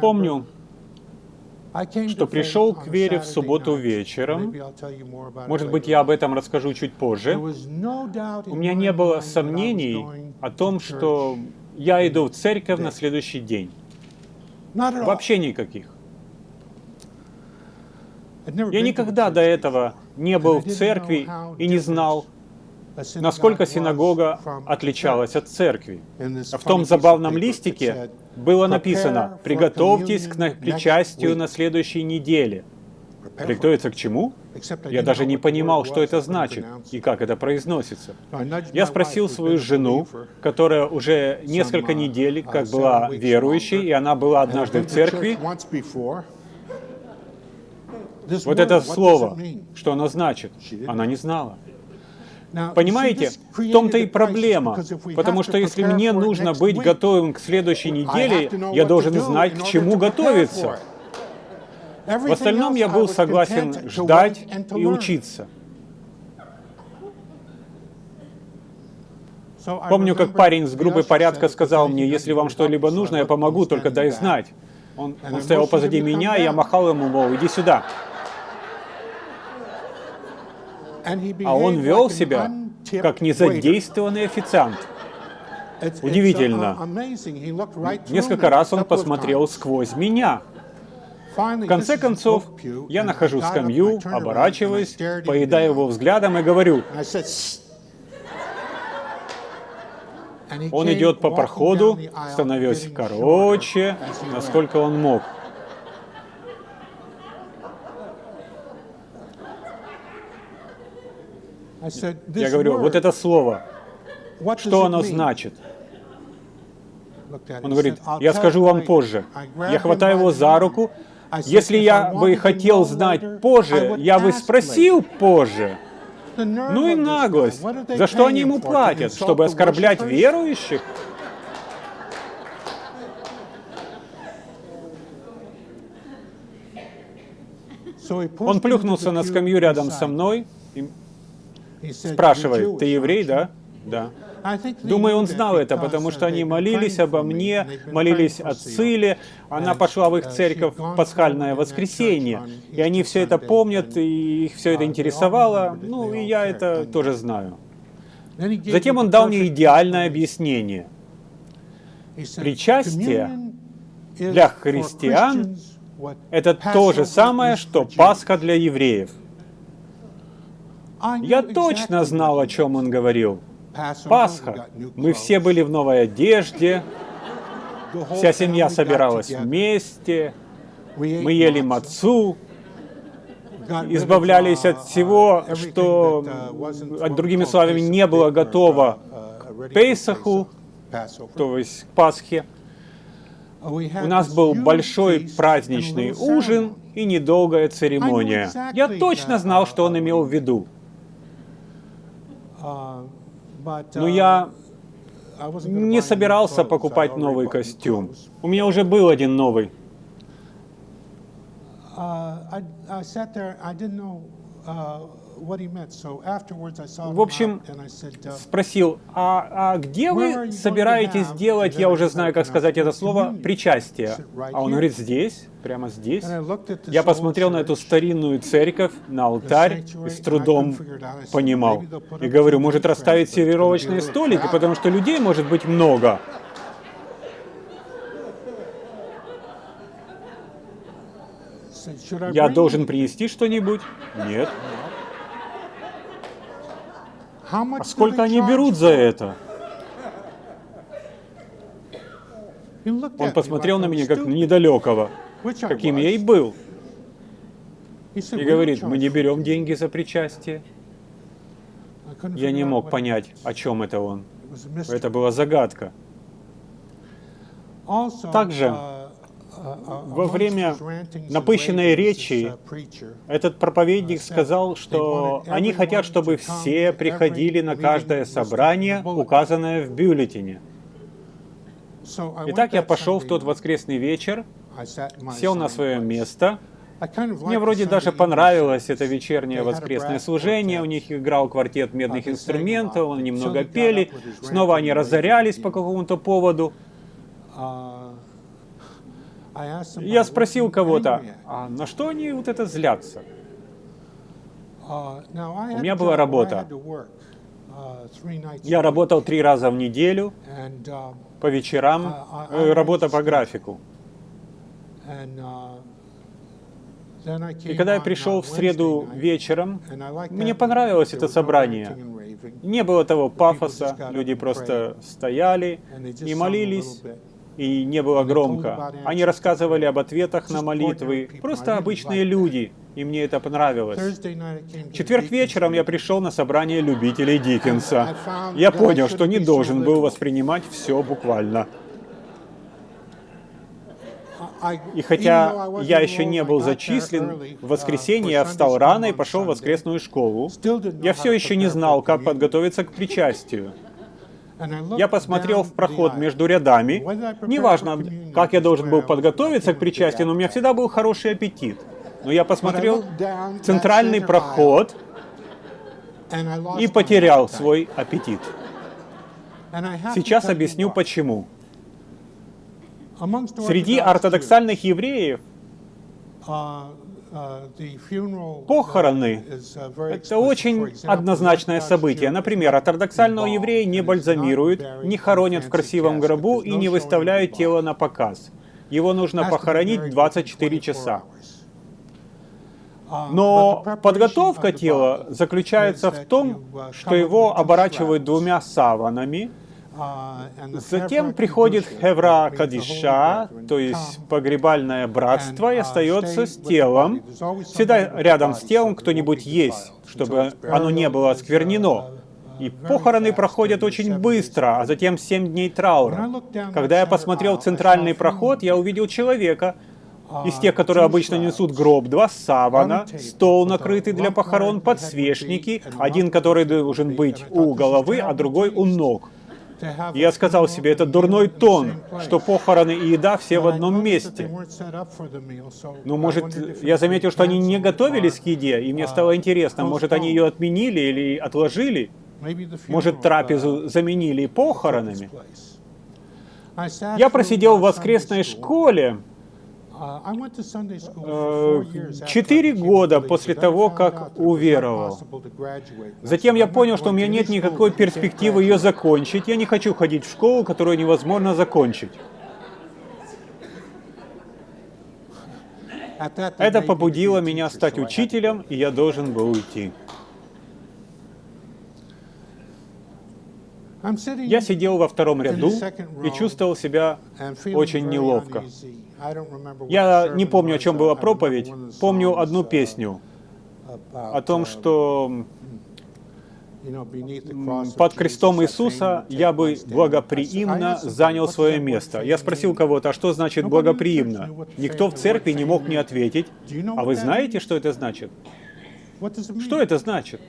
Помню, что пришел к вере в субботу вечером. Может быть, я об этом расскажу чуть позже. У меня не было сомнений о том, что я иду в церковь на следующий день. Вообще никаких. Я никогда до этого не был в церкви и не знал, насколько синагога отличалась от церкви. В том забавном листике было написано «Приготовьтесь к причастию на следующей неделе». Приготовиться к чему? Я даже не понимал, что это значит и как это произносится. Я спросил свою жену, которая уже несколько недель как была верующей, и она была однажды в церкви. Вот это слово, что оно значит, она не знала. Понимаете, в том-то и проблема, потому что если мне нужно быть готовым к следующей неделе, я должен знать, к чему готовиться. В остальном я был согласен ждать и учиться. Помню, как парень с группы порядка сказал мне, если вам что-либо нужно, я помогу, только дай знать. Он, он стоял позади меня, и я махал ему, мол, иди сюда. А он вел себя как незадействованный официант. Удивительно. Несколько раз он посмотрел сквозь меня. В конце концов, я нахожу скамью, оборачиваюсь, поедаю его взглядом и говорю, он идет по проходу, становясь короче, насколько он мог. Я говорю, вот это слово, что оно значит? Он говорит, я скажу вам позже. Я хватаю его за руку. Если я бы хотел знать позже, я бы спросил позже. Ну и наглость. За что они ему платят? Чтобы оскорблять верующих? Он плюхнулся на скамью рядом со мной и спрашивает, ты еврей, да? Да. Думаю, он знал это, потому что они молились обо мне, молились о Циле. Она пошла в их церковь в пасхальное воскресенье. И они все это помнят, и их все это интересовало. Ну, и я это тоже знаю. Затем он дал мне идеальное объяснение. Причастие для христиан — это то же самое, что Пасха для евреев. Я точно знал, о чем он говорил. Пасха. Мы все были в новой одежде, вся семья собиралась вместе, мы ели мацу, избавлялись от всего, что, другими словами, не было готово к Пейсаху, то есть к Пасхе. У нас был большой праздничный ужин и недолгая церемония. Я точно знал, что он имел в виду. Но я не собирался покупать новый костюм. У меня уже был один новый. В общем, спросил, а, а где вы собираетесь делать, я уже знаю, как сказать это слово, причастие? А он говорит, здесь, прямо здесь. Я посмотрел на эту старинную церковь, на алтарь, и с трудом понимал. И говорю, может расставить сервировочные столики, потому что людей может быть много. Я должен принести что-нибудь? Нет. А сколько они берут за это? Он посмотрел на меня как на недалекого, каким я и был. И говорит, мы не берем деньги за причастие. Я не мог понять, о чем это он. Это была загадка. Также во время напыщенной речи этот проповедник сказал, что они хотят, чтобы все приходили на каждое собрание, указанное в бюллетене. Итак, я пошел в тот воскресный вечер, сел на свое место. Мне вроде даже понравилось это вечернее воскресное служение. У них играл квартет медных инструментов, они немного пели. Снова они разорялись по какому-то поводу. Я спросил кого-то, а на что они вот это злятся? У меня была работа. Я работал три раза в неделю, по вечерам, э, работа по графику. И когда я пришел в среду вечером, мне понравилось это собрание. Не было того пафоса, люди просто стояли и молились, и не было громко. Они рассказывали об ответах на молитвы, просто обычные люди, и мне это понравилось. Четверг вечером я пришел на собрание любителей Диккенса. Я понял, что не должен был воспринимать все буквально. И хотя я еще не был зачислен, в воскресенье я встал рано и пошел в воскресную школу. Я все еще не знал, как подготовиться к причастию. Я посмотрел в проход между рядами. Неважно, как я должен был подготовиться к причастию, но у меня всегда был хороший аппетит. Но я посмотрел центральный проход и потерял свой аппетит. Сейчас объясню почему. Среди ортодоксальных евреев похороны — это очень однозначное событие. Например, ортодоксального еврея не бальзамируют, не хоронят в красивом гробу и не выставляют тело на показ. Его нужно похоронить 24 часа. Но подготовка тела заключается в том, что его оборачивают двумя саванами, Затем приходит Хевра Кадиша, то есть погребальное братство, и остается с телом. Всегда рядом с телом кто-нибудь есть, чтобы оно не было осквернено. И похороны проходят очень быстро, а затем семь дней траура. Когда я посмотрел центральный проход, я увидел человека, из тех, которые обычно несут гроб, два савана, стол накрытый для похорон, подсвечники, один, который должен быть у головы, а другой у ног. Я сказал себе, это дурной тон, что похороны и еда все в одном месте. Ну, может, я заметил, что они не готовились к еде, и мне стало интересно, может, они ее отменили или отложили? Может, трапезу заменили похоронами? Я просидел в воскресной школе, четыре года после того, как уверовал. Затем я понял, что у меня нет никакой перспективы ее закончить. Я не хочу ходить в школу, которую невозможно закончить. Это побудило меня стать учителем, и я должен был уйти. Я сидел во втором ряду и чувствовал себя очень неловко. Я не помню, о чем была проповедь, помню одну песню о том, что под крестом Иисуса я бы благоприимно занял свое место. Я спросил кого-то, а что значит благоприимно? Никто в церкви не мог мне ответить. А вы знаете, что это значит? Что это значит?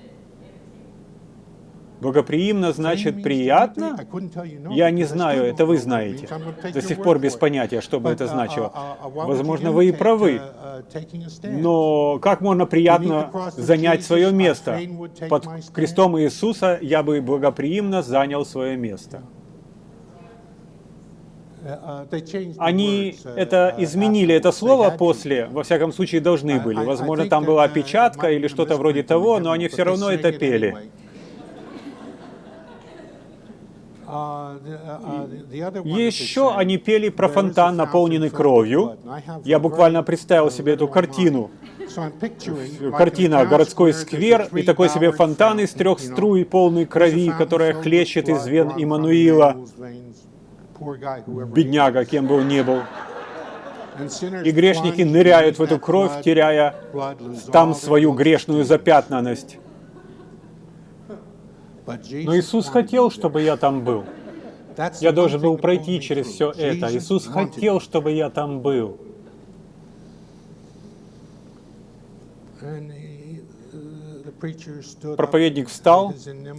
Благоприимно значит приятно? Я не знаю, это вы знаете. До сих пор без понятия, что бы это значило. Возможно, вы и правы. Но как можно приятно занять свое место? Под крестом Иисуса я бы благоприимно занял свое место. Они это изменили, это слово после, во всяком случае, должны были. Возможно, там была опечатка или что-то вроде того, но они все равно это пели. Еще они пели про фонтан, наполненный кровью. Я буквально представил себе эту картину. Картина «Городской сквер» и такой себе фонтан из трех струй, полный крови, которая хлещет из вен Иммануила. Бедняга, кем бы он ни был. И грешники ныряют в эту кровь, теряя там свою грешную запятнанность. Но Иисус хотел, чтобы я там был. Я должен был пройти через все это. Иисус хотел, чтобы я там был. Проповедник встал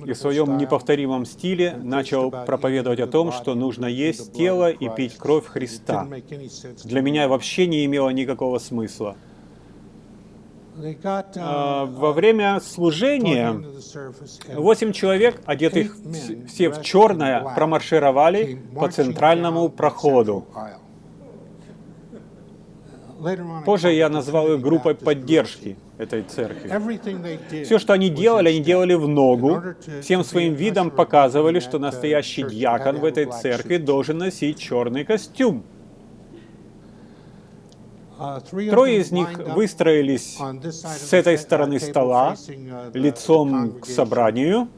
и в своем неповторимом стиле начал проповедовать о том, что нужно есть тело и пить кровь Христа. Для меня вообще не имело никакого смысла. А, во время служения восемь человек, одетых все в черное, промаршировали по центральному проходу. Позже я назвал их группой поддержки этой церкви. Все, что они делали, они делали в ногу, всем своим видом показывали, что настоящий диакон в этой церкви должен носить черный костюм. Трое из них выстроились с этой стороны стола, лицом к собранию,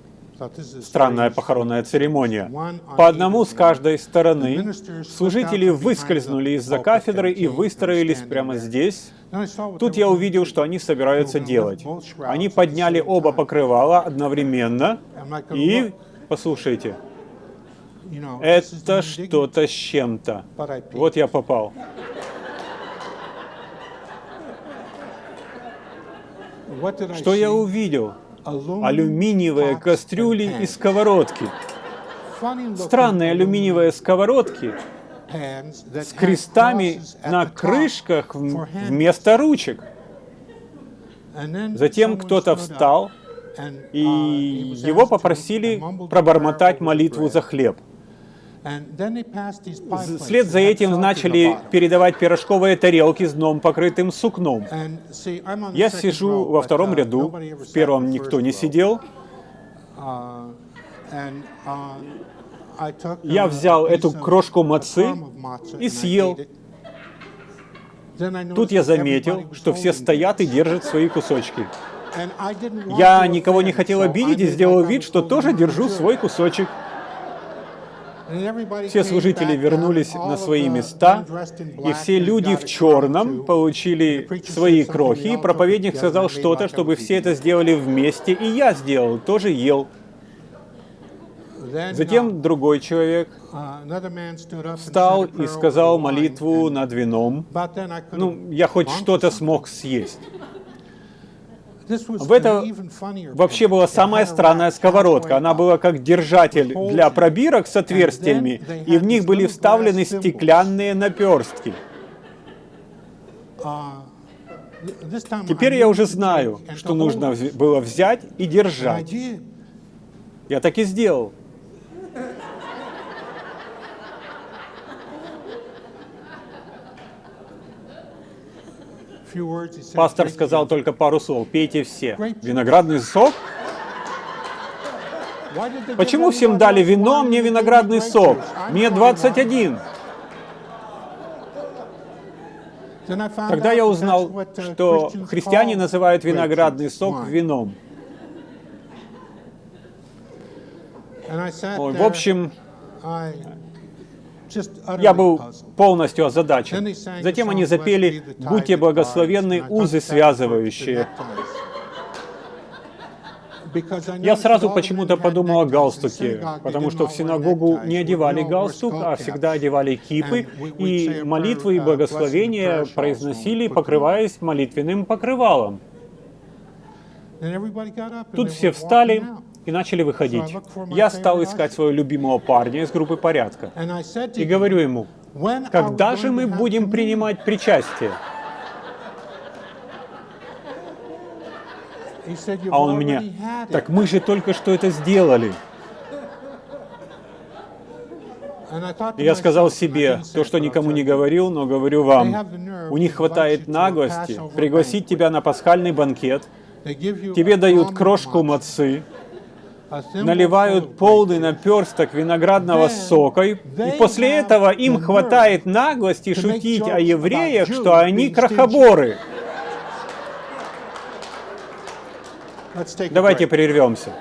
Странная похоронная церемония. По одному с каждой стороны служители выскользнули из-за кафедры и выстроились прямо здесь. Тут я увидел, что они собираются делать. Они подняли оба покрывала одновременно. И, послушайте, это что-то с чем-то. Вот я попал. Что я увидел? алюминиевые кастрюли и сковородки. Странные алюминиевые сковородки с крестами на крышках вместо ручек. Затем кто-то встал, и его попросили пробормотать молитву за хлеб. Вслед за этим начали передавать пирожковые тарелки с дном, покрытым сукном. Я сижу во втором ряду, в первом никто не сидел. Я взял эту крошку мацы и съел. Тут я заметил, что все стоят и держат свои кусочки. Я никого не хотел обидеть и сделал вид, что тоже держу свой кусочек. Все служители вернулись на свои места, и все люди в черном получили свои крохи, и проповедник сказал что-то, чтобы все это сделали вместе, и я сделал, тоже ел. Затем другой человек встал и сказал молитву над вином. Ну, я хоть что-то смог съесть. В это вообще была самая странная сковородка. Она была как держатель для пробирок с отверстиями, и в них были вставлены стеклянные наперстки. Теперь я уже знаю, что нужно было взять и держать. Я так и сделал. Пастор сказал только пару слов. Пейте все. Виноградный сок? Почему всем дали вино, а мне виноградный сок? Мне 21. Тогда я узнал, что христиане называют виноградный сок вином. В общем, я был полностью озадачен. Затем они запели «Будьте благословенны, узы связывающие». Я сразу почему-то подумал о галстуке, потому что в синагогу не одевали галстук, а всегда одевали кипы, и молитвы и благословения произносили, покрываясь молитвенным покрывалом. Тут все встали, и начали выходить. Я стал искать своего любимого парня из группы порядка. И говорю ему, когда же мы будем принимать причастие? А он мне, так мы же только что это сделали. И я сказал себе, то, что никому не говорил, но говорю вам, у них хватает наглости пригласить тебя на пасхальный банкет, тебе дают крошку мацы, наливают полный наперсток виноградного сока, и после этого им хватает наглости шутить о евреях, что они крохоборы. Давайте прервемся.